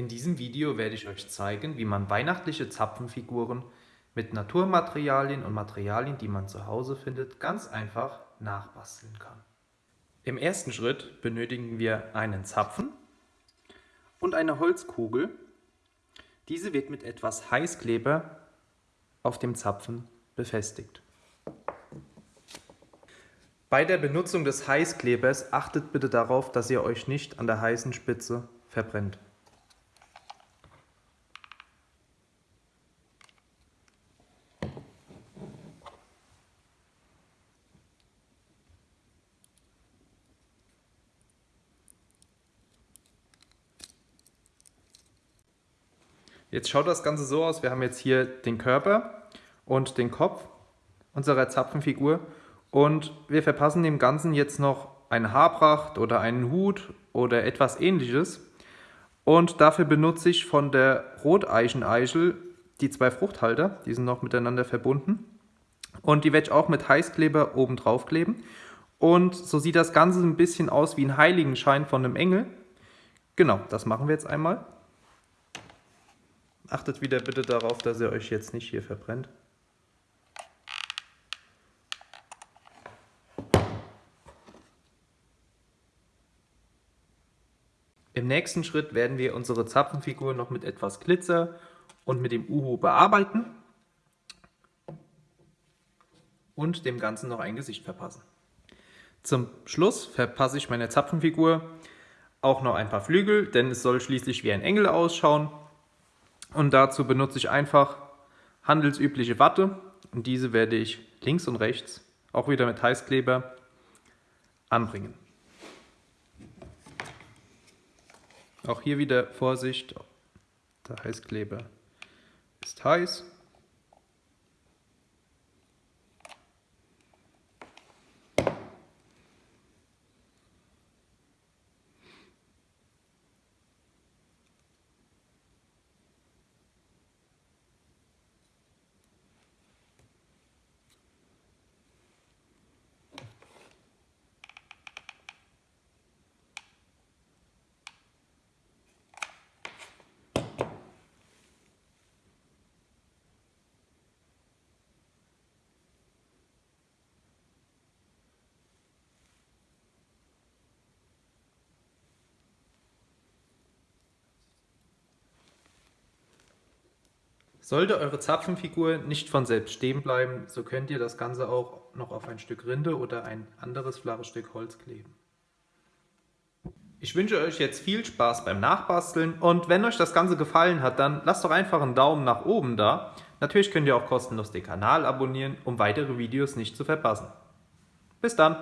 In diesem Video werde ich euch zeigen, wie man weihnachtliche Zapfenfiguren mit Naturmaterialien und Materialien, die man zu Hause findet, ganz einfach nachbasteln kann. Im ersten Schritt benötigen wir einen Zapfen und eine Holzkugel. Diese wird mit etwas Heißkleber auf dem Zapfen befestigt. Bei der Benutzung des Heißklebers achtet bitte darauf, dass ihr euch nicht an der heißen Spitze verbrennt. Jetzt schaut das Ganze so aus, wir haben jetzt hier den Körper und den Kopf unserer Zapfenfigur und wir verpassen dem Ganzen jetzt noch eine Haarpracht oder einen Hut oder etwas ähnliches. Und dafür benutze ich von der Roteichen-Eichel die zwei Fruchthalter, die sind noch miteinander verbunden. Und die werde ich auch mit Heißkleber oben drauf kleben. Und so sieht das Ganze ein bisschen aus wie ein Heiligenschein von einem Engel. Genau, das machen wir jetzt einmal. Achtet wieder bitte darauf, dass ihr euch jetzt nicht hier verbrennt. Im nächsten Schritt werden wir unsere Zapfenfigur noch mit etwas Glitzer und mit dem Uhu bearbeiten und dem Ganzen noch ein Gesicht verpassen. Zum Schluss verpasse ich meiner Zapfenfigur auch noch ein paar Flügel, denn es soll schließlich wie ein Engel ausschauen. Und dazu benutze ich einfach handelsübliche Watte und diese werde ich links und rechts auch wieder mit Heißkleber anbringen. Auch hier wieder Vorsicht, der Heißkleber ist heiß. Sollte eure Zapfenfigur nicht von selbst stehen bleiben, so könnt ihr das Ganze auch noch auf ein Stück Rinde oder ein anderes flaches Stück Holz kleben. Ich wünsche euch jetzt viel Spaß beim Nachbasteln und wenn euch das Ganze gefallen hat, dann lasst doch einfach einen Daumen nach oben da. Natürlich könnt ihr auch kostenlos den Kanal abonnieren, um weitere Videos nicht zu verpassen. Bis dann!